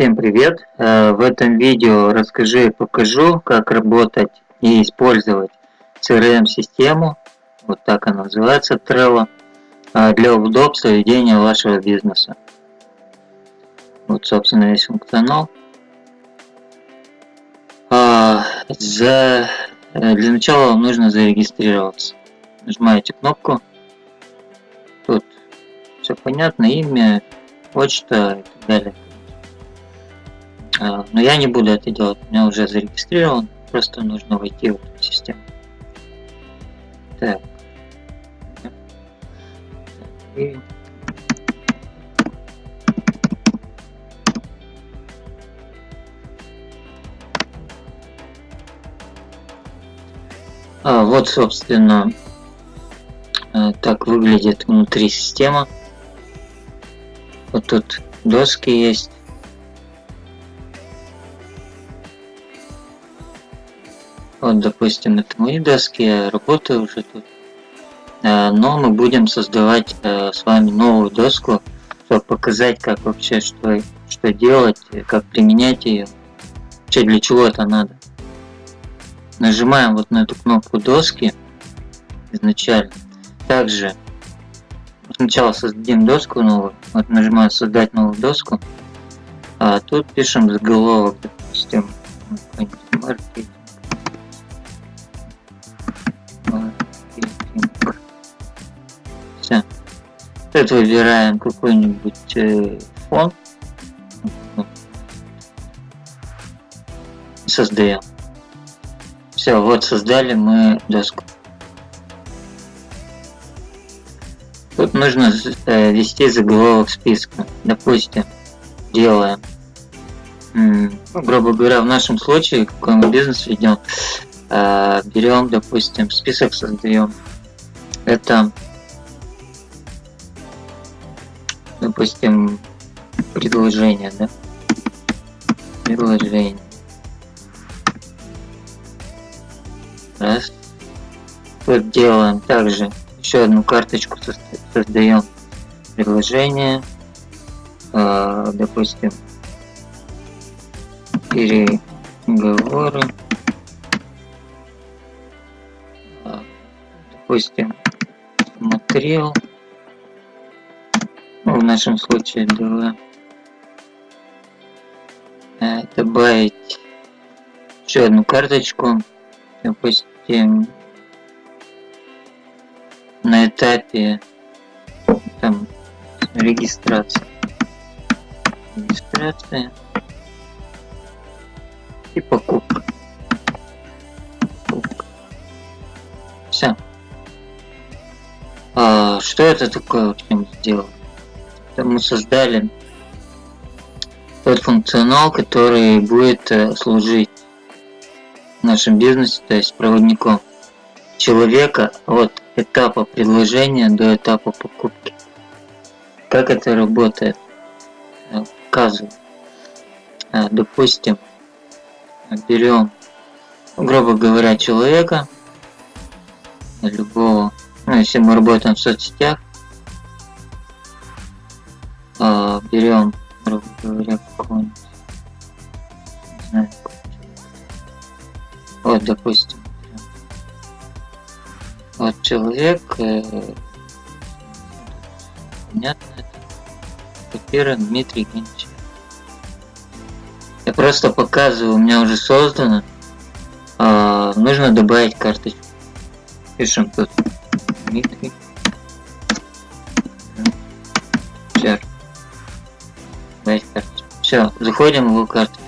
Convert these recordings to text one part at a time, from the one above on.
Всем привет! Э, в этом видео расскажу и покажу, как работать и использовать CRM-систему, вот так она называется, Trello, э, для удобства ведения вашего бизнеса. Вот, собственно, весь функционал. А, за... Э, для начала вам нужно зарегистрироваться. Нажимаете кнопку. Тут все понятно, имя, почта и так далее. А, но я не буду это делать, у меня уже зарегистрирован, просто нужно войти в эту систему. Так. И... А, вот, собственно, э, так выглядит внутри система. Вот тут доски есть. Вот, допустим, это мои доски, я работаю уже тут. Э, но мы будем создавать э, с вами новую доску, чтобы показать, как вообще что, что делать, как применять ее, вообще для чего это надо. Нажимаем вот на эту кнопку доски изначально. Также сначала создадим доску новую, вот нажимаем создать новую доску, а тут пишем заголовок, допустим, маркетинг. Тут выбираем какой-нибудь э, фон. Создаем. Все, вот создали мы доску. Тут нужно э, ввести заголовок списка. Допустим, делаем, ну, грубо говоря, в нашем случае, какой мы бизнес ведем, э, берем, допустим, список создаем. Это, допустим, предложение, да? Предложение. Раз. Тут делаем также еще одну карточку создаем предложение. Э, допустим, переговоры. допустим, смотрел, нашем случае было э, добавить еще одну карточку, допустим, на этапе там регистрации. Регистрация и покупка. Все. А, что это такое вообще сделал? Мы создали тот функционал, который будет э, служить в нашем бизнесе, то есть проводником человека от этапа предложения до этапа покупки. Как это работает? Э, показываю. Э, допустим, берем, грубо говоря, человека, любого ну, если мы работаем в соцсетях, э, берем, грубо говоря, знаю, вот, допустим, вот человек, э, понятно, копирован Дмитрий Генчев. Я просто показываю, у меня уже создано. Э, нужно добавить карточку. Пишем тут Дмитрий. Все, заходим в карту.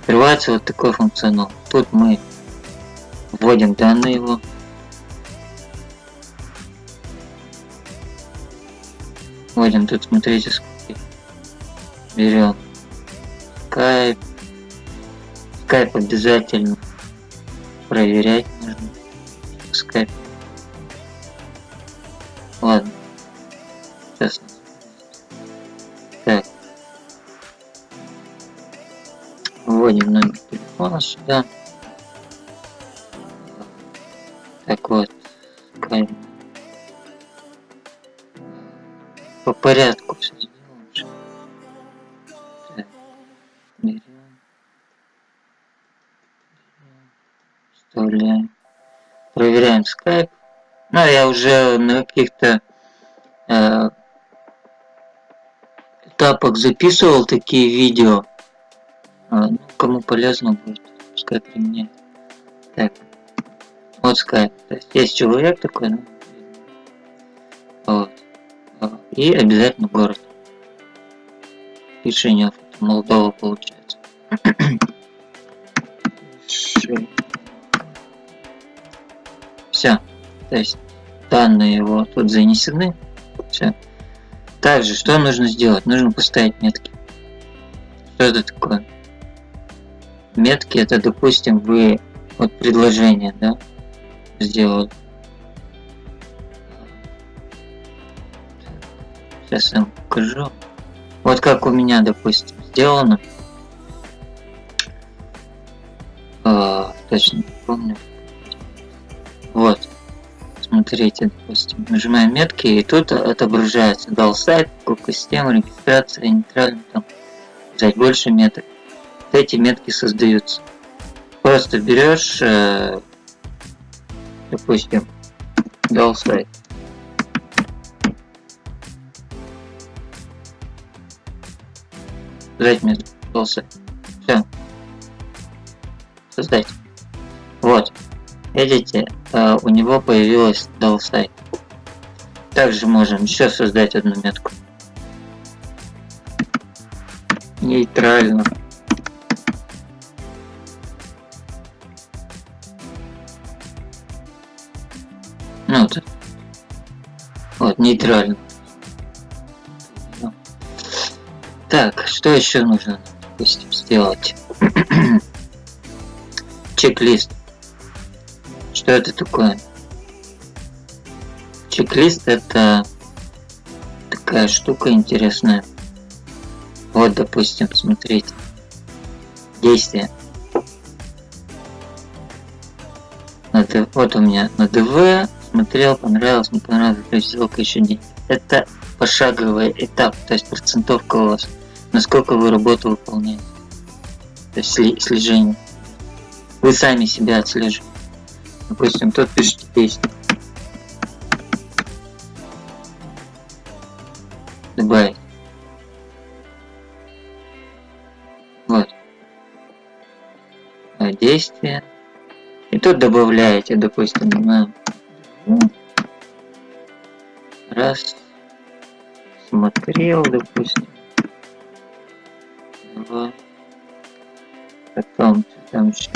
Открывается вот такой функционал. Тут мы вводим данные его. Вводим тут, смотрите, сколько. Берем Skype. Skype обязательно проверять нужно. Skype. телефона сюда. Так вот. По порядку все сделаем. Так, берем. Вставляем. Проверяем Skype. Ну, я уже на каких-то э, этапах записывал такие видео. А, кому полезно будет, пускай применяет. Так, вот Skype. То есть есть человек такой, ну, вот. А, и обязательно город. Решение Молдова получается. Все. То есть данные его тут занесены. Все. Также, что нужно сделать? Нужно поставить метки. Что это такое? Метки это, допустим, вы вот предложение, да, сделали. Сейчас я вам покажу. Вот как у меня, допустим, сделано. А, точно не помню. Вот. Смотрите, допустим, нажимаем метки, и тут отображается дал сайт, сколько система, регистрация, нейтрально там, взять больше меток. Эти метки создаются. Просто берешь, э, допустим, дал сайт. Взять метку, сайт. Все. Создать. Вот. Видите, э, у него появилась сайт. Также можем еще создать одну метку. Нейтрально. Ну вот. Вот, нейтрально. Так, что еще нужно, допустим, сделать? Чек-лист. Что это такое? Чек-лист это такая штука интересная. Вот, допустим, смотрите. Действие. Вот у меня на ДВ смотрел, понравилось, не понравилось, есть ссылка еще не. Это пошаговый этап, то есть процентовка у вас, насколько вы работу выполняете. То есть слежение. Вы сами себя отслеживаете. Допустим, тут пишите песню. Добавить. Вот. Действие. И тут добавляете, допустим, на раз. Смотрел, допустим, два, потом там еще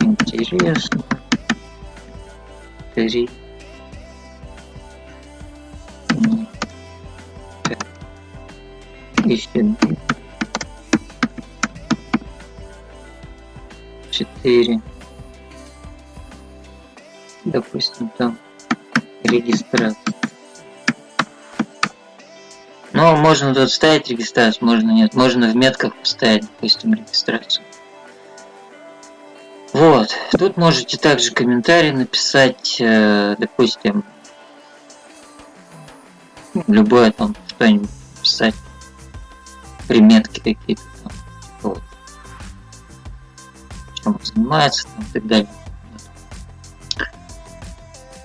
интересно. Три. Еще четыре допустим там регистрация. Но можно тут ставить регистрацию можно нет можно в метках поставить допустим регистрацию. Вот, тут можете также комментарий написать, э, допустим, любое там что-нибудь писать, приметки какие-то там, вот, чем он занимается там, и так далее.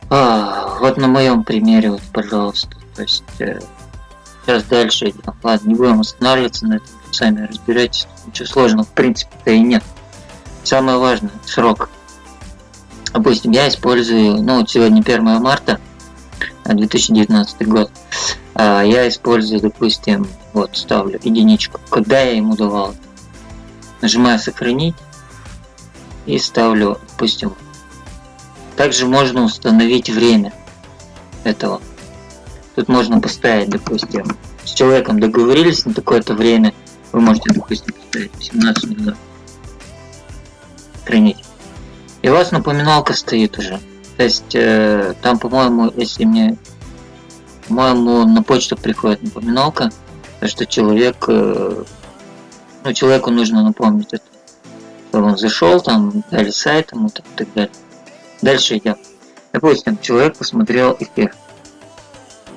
А, вот на моем примере, вот, пожалуйста, то есть э, сейчас дальше идем. Ладно, не будем останавливаться на этом, сами разбирайтесь, ничего сложного в принципе-то и нет. Самое важное, срок. Допустим, я использую, ну вот сегодня 1 марта 2019 год. А я использую, допустим, вот ставлю единичку. Когда я ему давал? Нажимаю сохранить и ставлю, допустим. Также можно установить время этого. Тут можно поставить, допустим, с человеком договорились на такое-то время. Вы можете, допустим, поставить 17 минут хранить. И у вас напоминалка стоит уже. То есть э, там, по-моему, если мне, по-моему, на почту приходит напоминалка, что человек, э, ну, человеку нужно напомнить это. Чтобы он зашел, там, дали сайт ему, там, так далее. Дальше идем. Допустим, человек посмотрел эфир.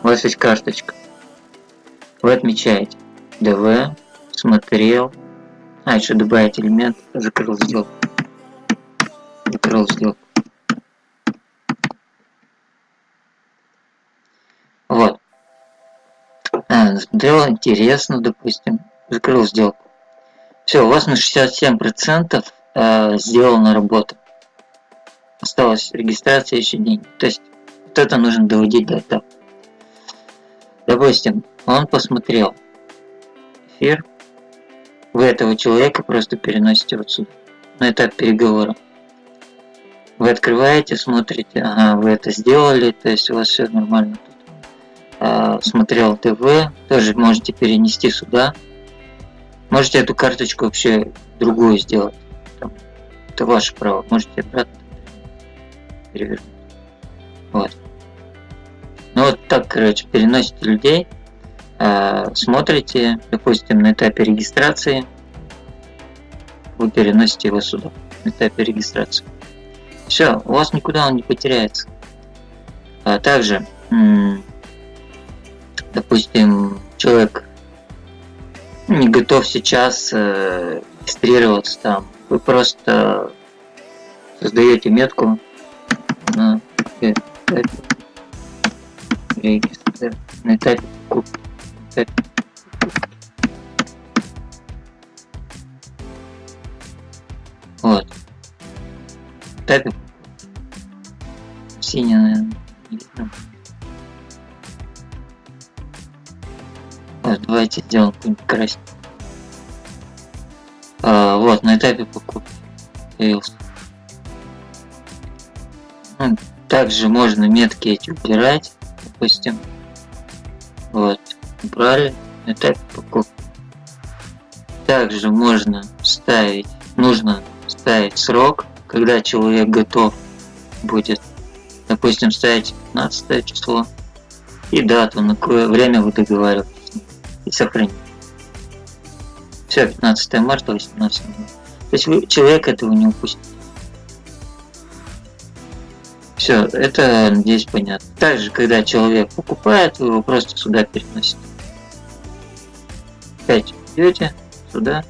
У вас есть карточка. Вы отмечаете. ДВ, смотрел, А, еще добавить элемент, закрыл сделку. Закрыл сделку. Вот. А, смотрел, интересно, допустим. Закрыл сделку. Все, у вас на 67% э, сделана работа. Осталась регистрация еще деньги. То есть вот это нужно доводить до этапа. Допустим, он посмотрел эфир, вы этого человека просто переносите вот сюда, на этап переговора. Вы открываете, смотрите, ага, вы это сделали, то есть у вас все нормально тут. А, смотрел ТВ, тоже можете перенести сюда. Можете эту карточку вообще другую сделать. Там, это ваше право. Можете обратно перевернуть. Вот. Ну вот так, короче, переносите людей. Э, смотрите, допустим, на этапе регистрации, вы переносите его сюда, на этапе регистрации. Все, у вас никуда он не потеряется. А также, допустим, человек не готов сейчас э, регистрироваться там, вы просто создаете метку на этапе, на этапе покупки опять. Вот. Тапик. Синий, наверное. Вот, давайте сделаем какой-нибудь красный. А, вот, на этапе покупки появился. Также можно метки эти убирать, допустим. Вот убрали этап покупки. Также можно ставить, нужно ставить срок, когда человек готов будет, допустим, ставить 15 число и дату, на какое время вы договариваетесь и сохранить. Все, 15 марта, 18 То есть вы, человек этого не упустит. Все, это здесь понятно. Также, когда человек покупает, вы его просто сюда переносите опять идете сюда.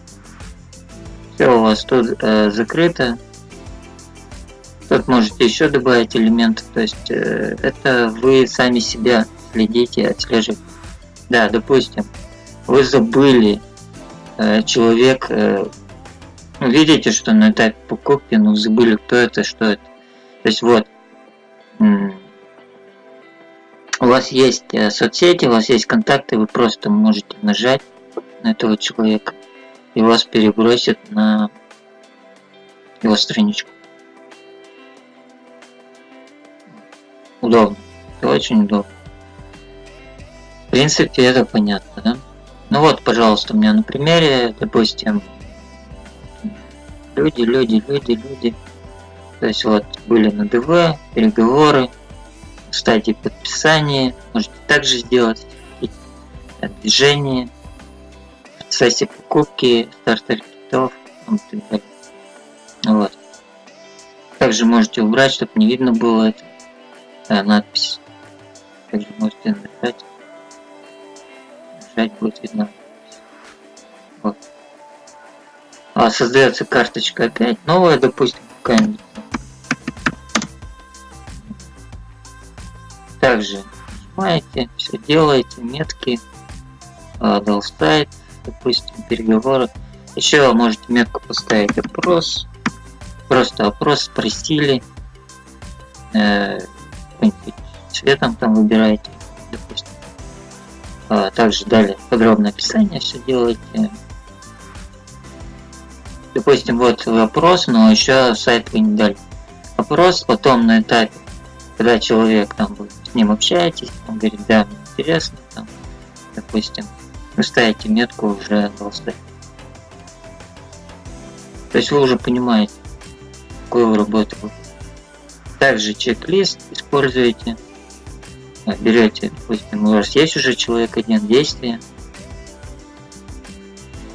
Все у вас тут э, закрыто. Тут можете еще добавить элементы. То есть э, это вы сами себя следите, отслеживаете. Да, допустим, вы забыли э, человек, э, ну, видите, что на этапе покупки, но забыли, кто это, что это. То есть вот, у вас есть э, соцсети, у вас есть контакты, вы просто можете нажать на этого человека и вас перебросит на его страничку. Удобно. Это очень удобно. В принципе, это понятно, да? Ну вот, пожалуйста, у меня на примере, допустим, люди, люди, люди, люди. То есть вот были на ДВ, переговоры, стадии подписания, можете также сделать движение, сессии покупки, стартер китов и далее. Вот. Также можете убрать, чтобы не видно было это да, надпись. Также можете нажать. Нажать будет видно. Вот. А создается карточка опять новая, допустим, какая-нибудь. Также нажимаете, все делаете, метки, дал сайт, допустим, переговоры. Еще можете метку поставить опрос. Просто опрос спросили. Э, цветом там выбираете, допустим. А, также далее подробное описание все делаете. Допустим, вот вопрос, но еще сайт вы не дали. Опрос, потом на этапе, когда человек там вы с ним общаетесь, он говорит, да, интересно, там, допустим, вы ставите метку уже голосовать. То есть вы уже понимаете, какую вы работу Также чек-лист используете. Берете, допустим, у вас есть уже человек один действие,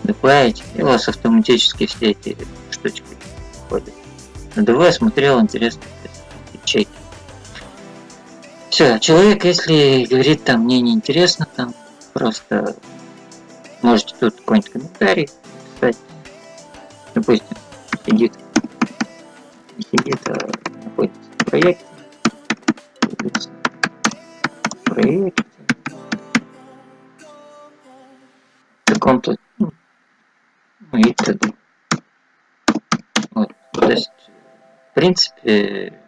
добавить, и у вас автоматически все эти штучки входят. На ДВ смотрел, интересно. Все, человек, если говорит там мне не интересно, там просто Можете тут какой-нибудь комментарий писать. допустим, сидит, сидит, а находится в проекте, в проекте, в каком-то, ну, и т.д. Вот, то есть, в принципе,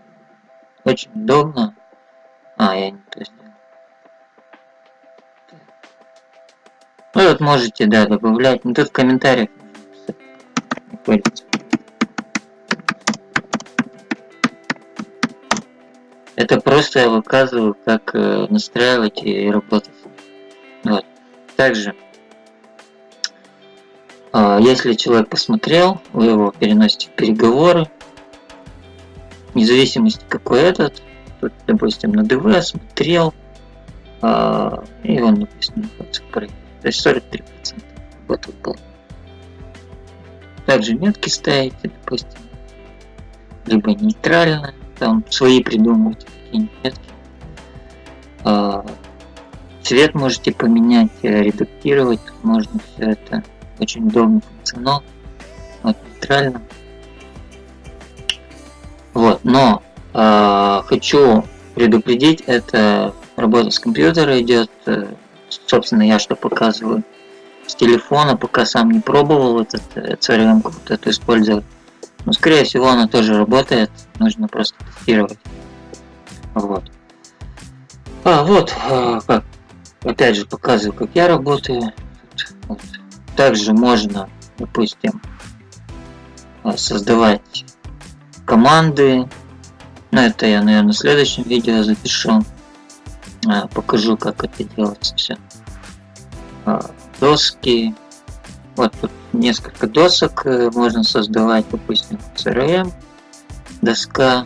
очень удобно. А, я не то сделал. Вы вот можете, да, добавлять. Ну, тут в комментариях. Это просто я выказываю, как э, настраивать и работать. Вот. Также, э, если человек посмотрел, вы его переносите в переговоры, вне зависимости какой этот, допустим, на ДВ смотрел, э, и он, допустим, проекте. То есть 43% работал был. Также метки ставите, допустим, либо нейтрально, там свои придумывать какие-нибудь метки. А, цвет можете поменять, э, редактировать, можно все это. Очень удобный функционал. Вот, нейтрально. Вот, но э, хочу предупредить, это работа с компьютера идет, э, собственно, я что показываю с телефона, пока сам не пробовал этот CRM вот эту использовать. Но, скорее всего, она тоже работает, нужно просто тестировать. Вот. А, вот, а, как, опять же, показываю, как я работаю. Вот. Также можно, допустим, а, создавать команды. Но это я, наверное, в следующем видео запишу. А, покажу, как это делается все. А, доски. Вот тут несколько досок э, можно создавать, допустим, CRM, доска.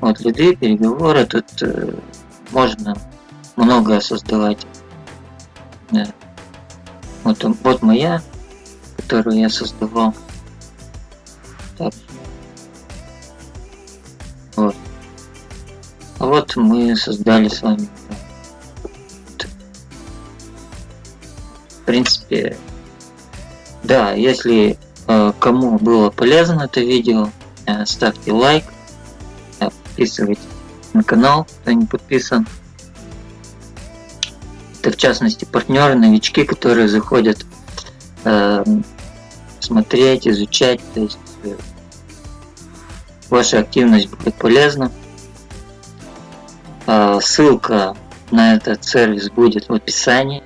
Вот лиды, переговоры. Тут э, можно многое создавать. Да. Вот, вот моя, которую я создавал. Вот мы создали с вами принципе, да, если э, кому было полезно это видео, э, ставьте лайк, э, подписывайтесь на канал, кто не подписан. Это в частности партнеры, новички, которые заходят смотреть, изучать, то есть ваша активность будет полезна. Ссылка на этот сервис будет в описании.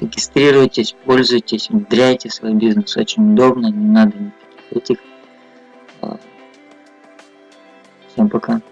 Регистрируйтесь, пользуйтесь, внедряйте свой бизнес. Очень удобно, не надо никаких этих. А, всем пока.